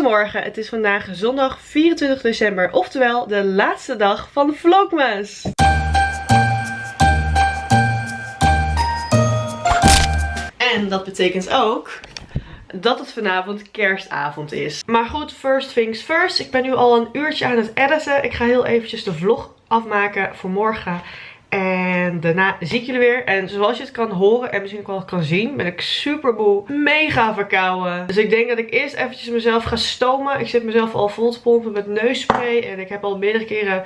Goedemorgen, het is vandaag zondag 24 december, oftewel de laatste dag van Vlogmas. En dat betekent ook dat het vanavond kerstavond is. Maar goed, first things first. Ik ben nu al een uurtje aan het editen. Ik ga heel eventjes de vlog afmaken voor morgen. En daarna zie ik jullie weer. En zoals je het kan horen en misschien ook wel kan zien, ben ik super. Mega verkouden. Dus ik denk dat ik eerst eventjes mezelf ga stomen. Ik zit mezelf al vol te pompen met neusspray. En ik heb al meerdere keren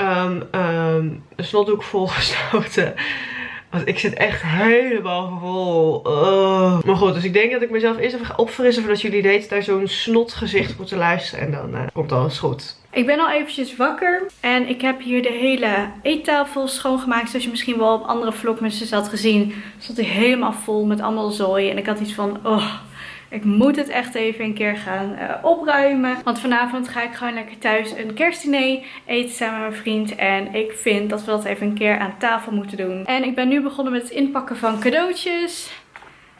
um, um, een snotdoek volgestoten. Want ik zit echt helemaal vol. Uh. Maar goed, dus ik denk dat ik mezelf eerst even ga opfrissen voordat jullie deed naar zo'n snotgezicht moeten luisteren. En dan uh, komt alles goed. Ik ben al eventjes wakker en ik heb hier de hele eettafel schoongemaakt. Zoals je misschien wel op andere vlogmensen had gezien, stond hij helemaal vol met allemaal zooi. En ik had iets van, oh, ik moet het echt even een keer gaan uh, opruimen. Want vanavond ga ik gewoon lekker thuis een kerstdiner eten samen met mijn vriend. En ik vind dat we dat even een keer aan tafel moeten doen. En ik ben nu begonnen met het inpakken van cadeautjes.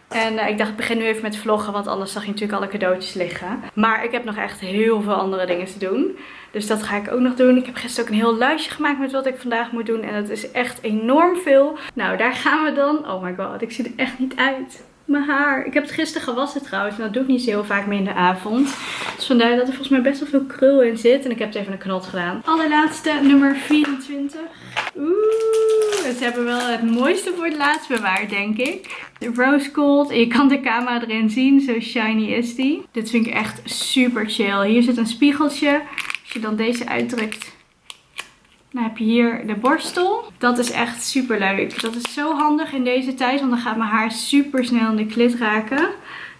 En uh, ik dacht ik begin nu even met vloggen, want anders zag je natuurlijk alle cadeautjes liggen. Maar ik heb nog echt heel veel andere dingen te doen. Dus dat ga ik ook nog doen. Ik heb gisteren ook een heel lijstje gemaakt met wat ik vandaag moet doen. En dat is echt enorm veel. Nou, daar gaan we dan. Oh my god, ik zie er echt niet uit mijn haar. Ik heb het gisteren gewassen trouwens. En dat doe ik niet zo heel vaak meer in de avond. Dus vandaar dat er volgens mij best wel veel krul in zit. En ik heb het even een knot gedaan. Allerlaatste, nummer 24. Oeh, ze hebben wel het mooiste voor het laatst bewaard, denk ik. De Rose Gold. Je kan de camera erin zien. Zo shiny is die. Dit vind ik echt super chill. Hier zit een spiegeltje. Als je dan deze uitdrukt dan heb je hier de borstel. Dat is echt super leuk. Dat is zo handig in deze tijd. Want dan gaat mijn haar super snel in de klit raken.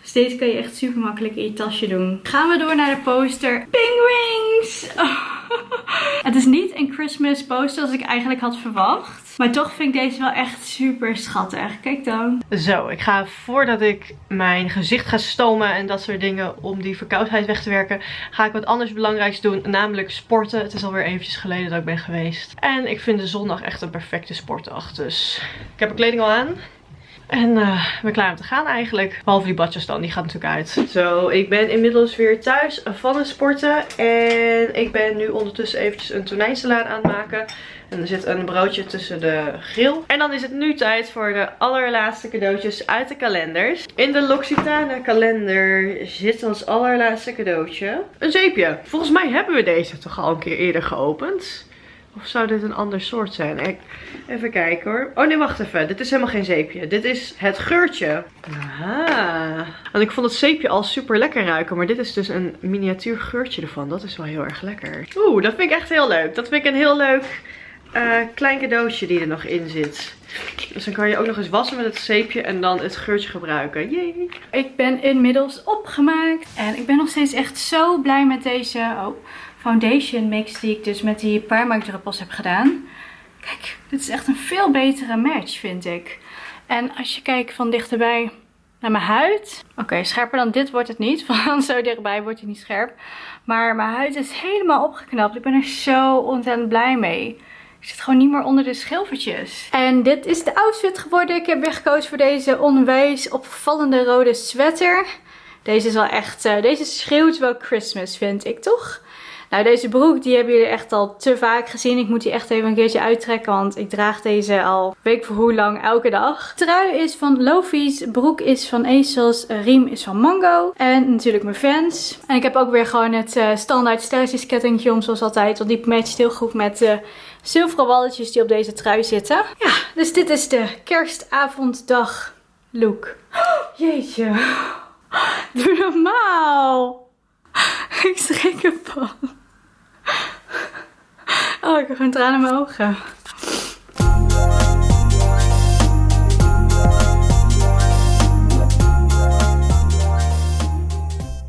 Dus deze kan je echt super makkelijk in je tasje doen. Gaan we door naar de poster. Penguins! Oh. Het is niet een Christmas poster als ik eigenlijk had verwacht. Maar toch vind ik deze wel echt super schattig. Kijk dan. Zo, ik ga voordat ik mijn gezicht ga stomen en dat soort dingen om die verkoudheid weg te werken, ga ik wat anders belangrijks doen. Namelijk sporten. Het is alweer eventjes geleden dat ik ben geweest. En ik vind de zondag echt een perfecte sportdag. Dus ik heb mijn kleding al aan. En uh, ben klaar om te gaan eigenlijk. Behalve die badjes dan, die gaat natuurlijk uit. Zo, ik ben inmiddels weer thuis van het sporten. En ik ben nu ondertussen eventjes een tonijnsalade aan het maken. En er zit een broodje tussen de grill. En dan is het nu tijd voor de allerlaatste cadeautjes uit de kalenders. In de L'Occitane kalender zit ons allerlaatste cadeautje. Een zeepje. Volgens mij hebben we deze toch al een keer eerder geopend. Of zou dit een ander soort zijn? Even kijken hoor. Oh nee, wacht even. Dit is helemaal geen zeepje. Dit is het geurtje. Aha. Want ik vond het zeepje al super lekker ruiken. Maar dit is dus een miniatuur geurtje ervan. Dat is wel heel erg lekker. Oeh, dat vind ik echt heel leuk. Dat vind ik een heel leuk uh, klein cadeautje die er nog in zit. Dus dan kan je ook nog eens wassen met het zeepje en dan het geurtje gebruiken. Yay! Ik ben inmiddels opgemaakt. En ik ben nog steeds echt zo blij met deze... Oh foundation mix die ik dus met die Primark druppels heb gedaan. Kijk, dit is echt een veel betere match vind ik. En als je kijkt van dichterbij naar mijn huid. Oké, scherper dan dit wordt het niet. Van zo dichtbij wordt hij niet scherp. Maar mijn huid is helemaal opgeknapt. Ik ben er zo ontzettend blij mee. Ik zit gewoon niet meer onder de schilfertjes. En dit is de outfit geworden. Ik heb weer gekozen voor deze onwijs opvallende rode sweater. Deze is wel echt... Uh, deze schreeuwt wel Christmas, vind ik, toch? Nou, deze broek die hebben jullie echt al te vaak gezien. Ik moet die echt even een keertje uittrekken, want ik draag deze al weet voor hoe lang elke dag. Trui is van Lofi's, broek is van ASOS, riem is van Mango en natuurlijk mijn fans. En ik heb ook weer gewoon het uh, standaard sterretjeskettingje om zoals altijd, want die matcht heel goed met de zilveren walletjes die op deze trui zitten. Ja, dus dit is de kerstavonddag look. jeetje. Doe normaal. Ik schrik ervan. Oh, ik heb gewoon tranen in mijn ogen.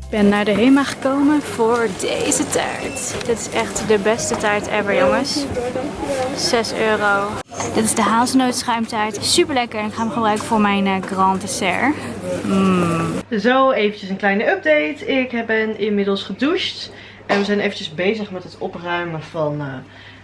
Ik ben naar de HEMA gekomen voor deze taart. Dit is echt de beste taart ever, jongens. 6 euro. Dit is de hazelnootschuimtaart. Super lekker en ik ga hem gebruiken voor mijn uh, grand dessert. Mm. Zo, eventjes een kleine update. Ik ben inmiddels gedoucht. En we zijn eventjes bezig met het opruimen van... Uh,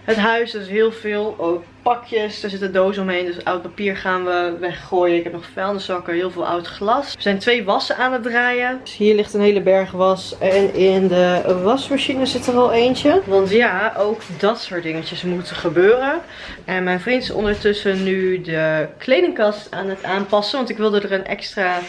Het huis, is heel veel. Ook pakjes, er zitten dozen omheen. Dus oud papier gaan we weggooien. Ik heb nog vuilniszakken, heel veel oud glas. Er zijn twee wassen aan het draaien. Dus hier ligt een hele berg was. En in de wasmachine zit er al eentje. Want ja, ook dat soort dingetjes moeten gebeuren. En mijn vriend is ondertussen nu de kledingkast aan het aanpassen. Want ik wilde er een extra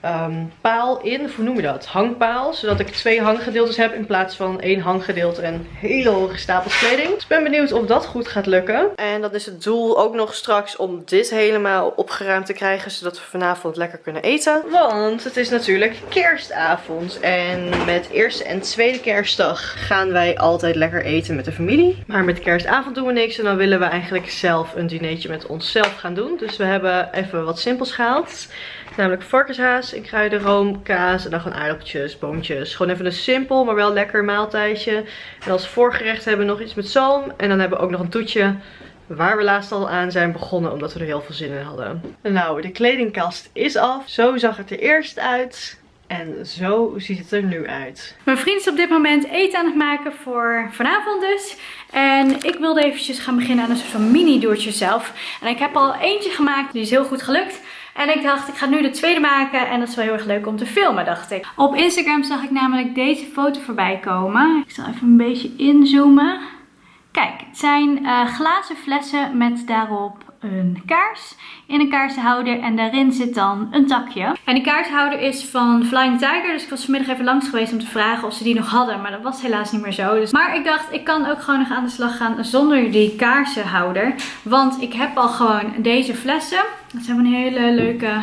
Ehm, paal in, hoe noem je dat? Hangpaal. Zodat ik twee hanggedeeltes heb in plaats van één hanggedeelte en hele hoge stapels kleding. Dus ik ben benieuwd of dat goed gaat lukken. En dat is het doel ook nog straks om dit helemaal opgeruimd te krijgen. Zodat we vanavond lekker kunnen eten. Want het is natuurlijk kerstavond. En met eerste en tweede kerstdag gaan wij altijd lekker eten met de familie. Maar met kerstavond doen we niks. En dan willen we eigenlijk zelf een dinertje met onszelf gaan doen. Dus we hebben even wat simpels gehaald. Namelijk varkenshaas in kruidenroom, kaas en dan gewoon aardappeltjes, boontjes. Gewoon even een simpel, maar wel lekker maaltijdje. En als voorgerecht hebben we nog iets met zalm. En dan hebben we ook nog een toetje waar we laatst al aan zijn begonnen omdat we er heel veel zin in hadden. Nou, de kledingkast is af. Zo zag het er eerst uit. En zo ziet het er nu uit. Mijn vriend is op dit moment eten aan het maken voor vanavond dus. En ik wilde eventjes gaan beginnen aan een soort van mini doertje zelf. En ik heb al eentje gemaakt, die is heel goed gelukt. En ik dacht, ik ga nu de tweede maken. En dat is wel heel erg leuk om te filmen, dacht ik. Op Instagram zag ik namelijk deze foto voorbij komen. Ik zal even een beetje inzoomen. Kijk, het zijn uh, glazen flessen met daarop een kaars in een kaarsenhouder en daarin zit dan een takje. En die kaarsenhouder is van Flying Tiger, dus ik was vanmiddag even langs geweest om te vragen of ze die nog hadden, maar dat was helaas niet meer zo. Dus... Maar ik dacht, ik kan ook gewoon nog aan de slag gaan zonder die kaarsenhouder, want ik heb al gewoon deze flessen. Dat zijn hele leuke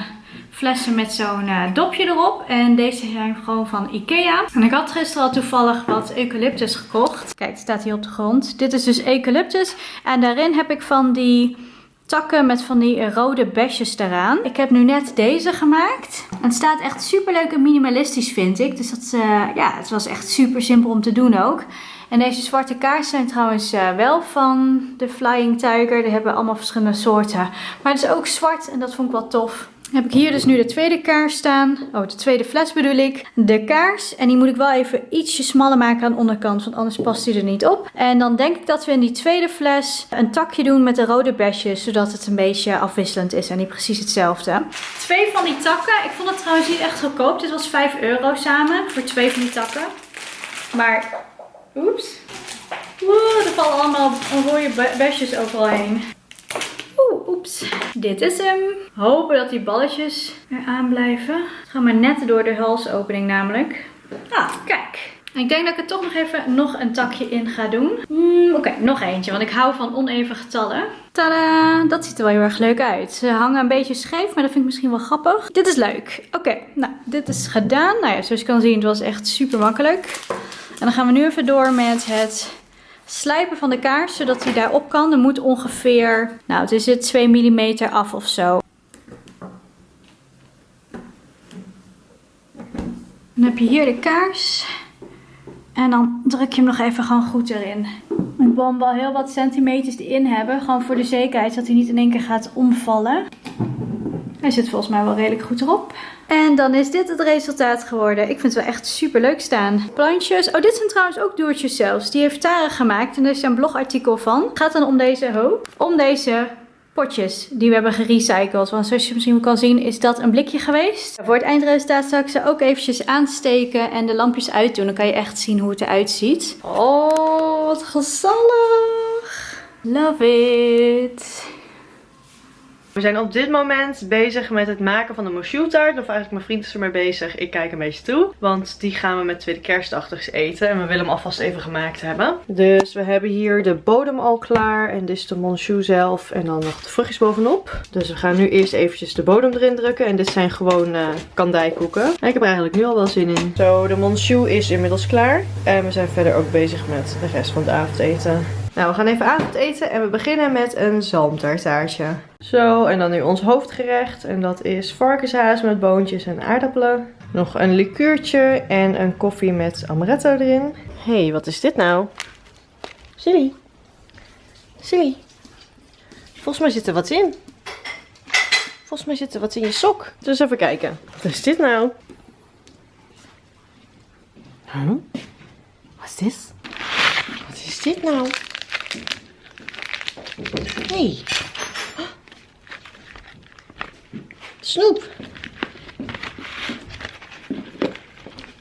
flessen met zo'n uh, dopje erop. En deze zijn gewoon van Ikea. En ik had gisteren al toevallig wat eucalyptus gekocht. Kijk, het staat hier op de grond. Dit is dus eucalyptus. En daarin heb ik van die takken met van die rode besjes eraan. Ik heb nu net deze gemaakt. Het staat echt super leuk en minimalistisch vind ik. Dus dat, uh, ja, het was echt super simpel om te doen ook. En deze zwarte kaarsen zijn trouwens uh, wel van de Flying Tiger. Die hebben allemaal verschillende soorten. Maar het is ook zwart en dat vond ik wel tof heb ik hier dus nu de tweede kaars staan. Oh, de tweede fles bedoel ik. De kaars. En die moet ik wel even ietsje smaller maken aan de onderkant. Want anders past die er niet op. En dan denk ik dat we in die tweede fles een takje doen met de rode besjes. Zodat het een beetje afwisselend is en niet precies hetzelfde. Twee van die takken. Ik vond het trouwens niet echt goedkoop. Dit was 5 euro samen voor twee van die takken. Maar, oeps. Oeh, er vallen allemaal rode besjes overal heen. Oeh, oeps. Dit is hem. Hopen dat die balletjes er aan blijven. Het gaat maar net door de halsopening namelijk. Ah, kijk. Ik denk dat ik er toch nog even nog een takje in ga doen. Mm, Oké, nog eentje, want ik hou van oneven getallen. Tada! Dat ziet er wel heel erg leuk uit. Ze hangen een beetje scheef, maar dat vind ik misschien wel grappig. Dit is leuk. Oké, nou, dit is gedaan. Nou ja, zoals je kan zien, het was echt super makkelijk. En dan gaan we nu even door met het slijpen van de kaars, zodat hij daarop kan. Er moet ongeveer, nou het is het 2 mm af of zo. Dan heb je hier de kaars. En dan druk je hem nog even gewoon goed erin. Ik wil hem wel heel wat centimeters erin hebben. Gewoon voor de zekerheid dat hij niet in één keer gaat omvallen. Hij zit volgens mij wel redelijk goed erop. En dan is dit het resultaat geworden. Ik vind het wel echt super leuk staan. Plantjes. Oh, dit zijn trouwens ook doertjes zelfs. Die heeft Tara gemaakt. En er is een blogartikel van. Het gaat dan om deze hoop. Om deze potjes die we hebben gerecycled. Want zoals je misschien kan zien is dat een blikje geweest. Voor het eindresultaat zal ik ze ook eventjes aansteken en de lampjes uitdoen. Dan kan je echt zien hoe het eruit ziet. Oh, wat gezellig. Love it. We zijn op dit moment bezig met het maken van de mochu taart. Of eigenlijk mijn vriend is ermee bezig. Ik kijk een beetje toe. Want die gaan we met tweede kerstdag eten. En we willen hem alvast even gemaakt hebben. Dus we hebben hier de bodem al klaar. En dit is de monchou zelf. En dan nog de vruchtjes bovenop. Dus we gaan nu eerst eventjes de bodem erin drukken. En dit zijn gewoon uh, kandijkoeken. En ik heb er eigenlijk nu al wel zin in. Zo, de monchou is inmiddels klaar. En we zijn verder ook bezig met de rest van het avondeten. Nou, we gaan even avondeten en we beginnen met een zalmtartaartje. Zo, en dan nu ons hoofdgerecht. En dat is varkenshaas met boontjes en aardappelen. Nog een liqueurtje en een koffie met amaretto erin. Hé, hey, wat is dit nou? Silly. Silly. Volgens mij zit er wat in. Volgens mij zit er wat in je sok. Dus even kijken. Wat is dit nou? Huh? Wat is dit? Wat is dit nou? Hey. Snoep.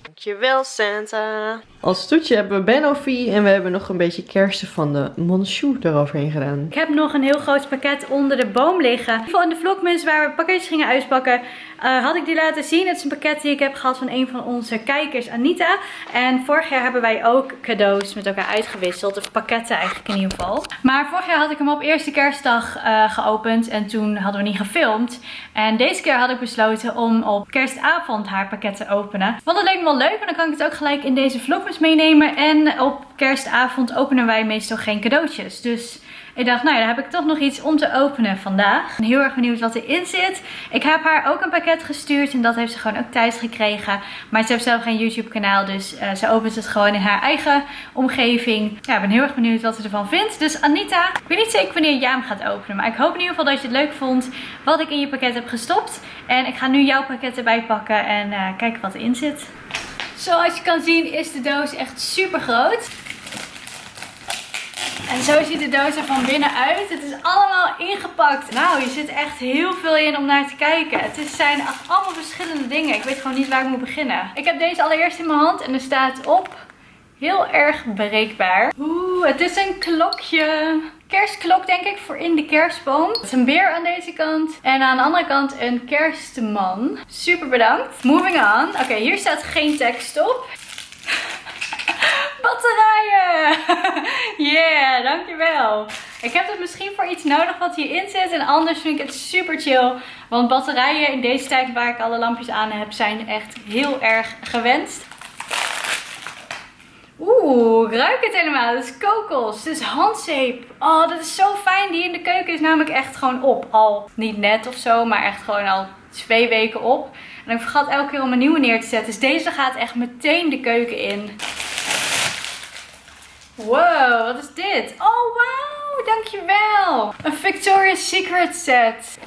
Dankjewel Santa. Als toetje hebben we Benoffee en we hebben nog een beetje kersen van de Monchou eroverheen gedaan. Ik heb nog een heel groot pakket onder de boom liggen. In de vlogmas waar we pakketjes gingen uitpakken, uh, had ik die laten zien. Het is een pakket die ik heb gehad van een van onze kijkers, Anita. En vorig jaar hebben wij ook cadeaus met elkaar uitgewisseld. Of pakketten eigenlijk in ieder geval. Maar vorig jaar had ik hem op eerste kerstdag uh, geopend en toen hadden we niet gefilmd. En deze keer had ik besloten om op kerstavond haar pakket te openen. Want dat leek me wel leuk, en dan kan ik het ook gelijk in deze vlogmas meenemen. En op kerstavond openen wij meestal geen cadeautjes. Dus ik dacht, nou ja, dan heb ik toch nog iets om te openen vandaag. Ik ben heel erg benieuwd wat erin zit. Ik heb haar ook een pakket gestuurd en dat heeft ze gewoon ook thuis gekregen. Maar ze heeft zelf geen YouTube kanaal, dus uh, ze opent het gewoon in haar eigen omgeving. Ja, ik ben heel erg benieuwd wat ze ervan vindt. Dus Anita, ik weet niet zeker wanneer jij hem gaat openen. Maar ik hoop in ieder geval dat je het leuk vond wat ik in je pakket heb gestopt. En ik ga nu jouw pakket erbij pakken en uh, kijken wat erin zit. Zoals je kan zien is de doos echt super groot. En zo ziet de doos er van binnen uit. Het is allemaal ingepakt. Nou, je zit echt heel veel in om naar te kijken. Het zijn allemaal verschillende dingen. Ik weet gewoon niet waar ik moet beginnen. Ik heb deze allereerst in mijn hand en er staat op heel erg bereikbaar. Oeh, het is een klokje. Kerstklok denk ik voor in de kerstboom. Het is een beer aan deze kant. En aan de andere kant een kerstman. Super bedankt. Moving on. Oké, hier staat geen tekst op. Batterijen! yeah, dankjewel. Ik heb het misschien voor iets nodig wat hierin zit. En anders vind ik het super chill. Want batterijen in deze tijd waar ik alle lampjes aan heb zijn echt heel erg gewenst. Oeh, ik ruik het helemaal. Dat is kokos. Dit is handzeep. Oh, dat is zo fijn. Die in de keuken is namelijk echt gewoon op. Al niet net of zo, maar echt gewoon al twee weken op. En ik vergat elke keer om een nieuwe neer te zetten. Dus deze gaat echt meteen de keuken in. Wow, wat is dit? Oh, wauw, dankjewel. Een Victoria's Secret set.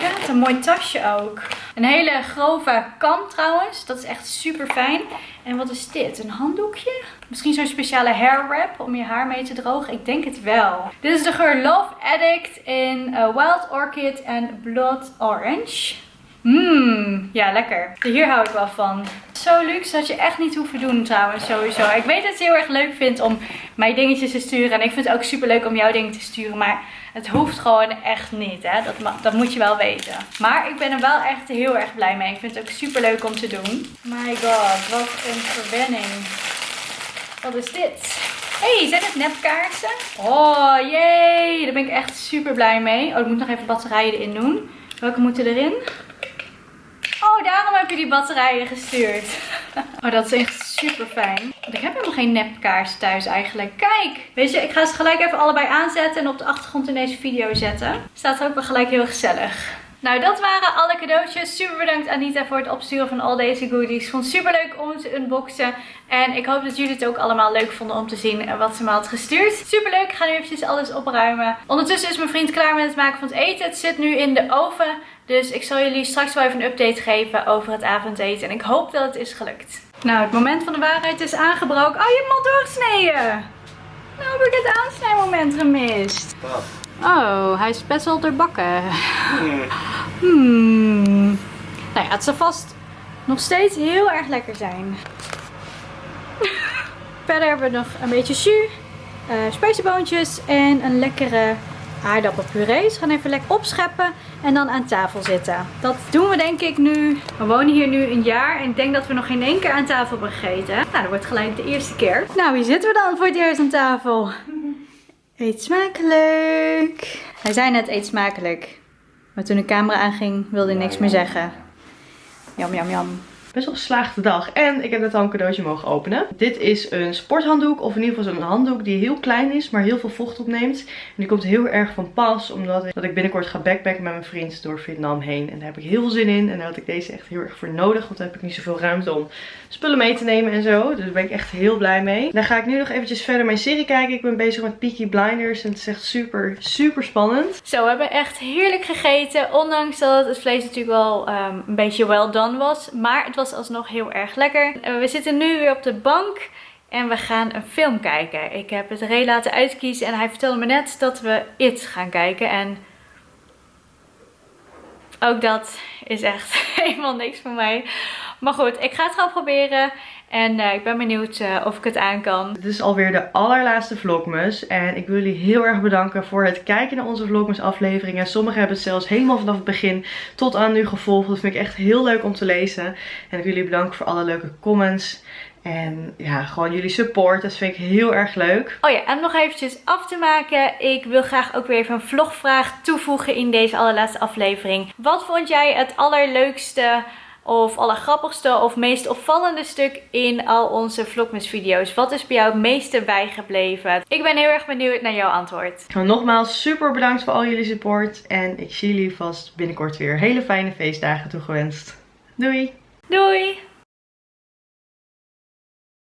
Ja, een mooi tasje ook. Een hele grove kam trouwens. Dat is echt super fijn. En wat is dit? Een handdoekje? Misschien zo'n speciale hair wrap om je haar mee te drogen. Ik denk het wel. Dit is de geur Love Addict in uh, Wild Orchid en Blood Orange. Mmm, ja lekker. Hier hou ik wel van. Zo luxe dat je echt niet hoeft te doen trouwens sowieso. Ik weet dat je heel erg leuk vindt om mij dingetjes te sturen. En ik vind het ook super leuk om jouw dingen te sturen. Maar het hoeft gewoon echt niet. Hè? Dat, dat moet je wel weten. Maar ik ben er wel echt heel erg blij mee. Ik vind het ook super leuk om te doen. My god, wat een verwenning. Wat is dit? hey, zijn het nepkaarsen? Oh, jee. Daar ben ik echt super blij mee. Oh, ik moet nog even batterijen erin doen. Welke moeten erin? Oh, daarom heb je die batterijen gestuurd. Oh, dat is echt super fijn. Want ik heb helemaal geen nepkaars thuis eigenlijk. Kijk! Weet je, ik ga ze gelijk even allebei aanzetten en op de achtergrond in deze video zetten. Staat ook wel gelijk heel gezellig. Nou, dat waren alle cadeautjes. Super bedankt Anita voor het opsturen van al deze goodies. Vond het super leuk om te unboxen. En ik hoop dat jullie het ook allemaal leuk vonden om te zien wat ze me had gestuurd. Super leuk. Ik ga nu eventjes alles opruimen. Ondertussen is mijn vriend klaar met het maken van het eten. Het zit nu in de oven. Dus ik zal jullie straks wel even een update geven over het avondeten. En ik hoop dat het is gelukt. Nou, het moment van de waarheid is aangebroken. Oh, je hebt hem doorgesneden. Nou heb ik het aansnijmoment gemist. Oh, hij is best wel doorbakken. Hmm. hmm. Nou ja, het zal vast nog steeds heel erg lekker zijn. Verder hebben we nog een beetje jus, uh, en een lekkere aardappelpuree. Ze gaan even lekker opscheppen en dan aan tafel zitten. Dat doen we denk ik nu. We wonen hier nu een jaar en ik denk dat we nog geen één keer aan tafel hebben gegeten. Nou, dat wordt gelijk de eerste keer. Nou, wie zitten we dan voor het eerst aan tafel? Eet smakelijk. Hij zei net eet smakelijk. Maar toen de camera aanging wilde hij niks meer zeggen. Jam, jam, jam best wel geslaagde dag. En ik heb net al een cadeautje mogen openen. Dit is een sporthanddoek. Of in ieder geval zo'n handdoek die heel klein is. Maar heel veel vocht opneemt. En die komt heel erg van pas. Omdat ik, dat ik binnenkort ga backpacken met mijn vriend door Vietnam heen. En daar heb ik heel veel zin in. En daar had ik deze echt heel erg voor nodig. Want dan heb ik niet zoveel ruimte om spullen mee te nemen en zo. Dus daar ben ik echt heel blij mee. Dan ga ik nu nog eventjes verder mijn serie kijken. Ik ben bezig met Peaky Blinders. En het is echt super, super spannend. Zo, we hebben echt heerlijk gegeten. Ondanks dat het vlees natuurlijk wel um, een beetje well done was. Maar het was was alsnog heel erg lekker. We zitten nu weer op de bank. En we gaan een film kijken. Ik heb het Ray laten uitkiezen en hij vertelde me net dat we It gaan kijken. En ook dat is echt helemaal niks voor mij. Maar goed, ik ga het gewoon proberen. En uh, ik ben benieuwd uh, of ik het aan kan. Dit is alweer de allerlaatste vlogmas. En ik wil jullie heel erg bedanken voor het kijken naar onze vlogmas afleveringen. Sommigen hebben het zelfs helemaal vanaf het begin tot aan nu gevolgd. Dat vind ik echt heel leuk om te lezen. En ik wil jullie bedanken voor alle leuke comments. En ja, gewoon jullie support. Dat vind ik heel erg leuk. Oh ja, en nog eventjes af te maken. Ik wil graag ook weer even een vlogvraag toevoegen in deze allerlaatste aflevering. Wat vond jij het allerleukste of allergrappigste of meest opvallende stuk in al onze vlogmas video's? Wat is bij jou het meeste bijgebleven? Ik ben heel erg benieuwd naar jouw antwoord. Nogmaals super bedankt voor al jullie support. En ik zie jullie vast binnenkort weer hele fijne feestdagen toegewenst. Doei! Doei!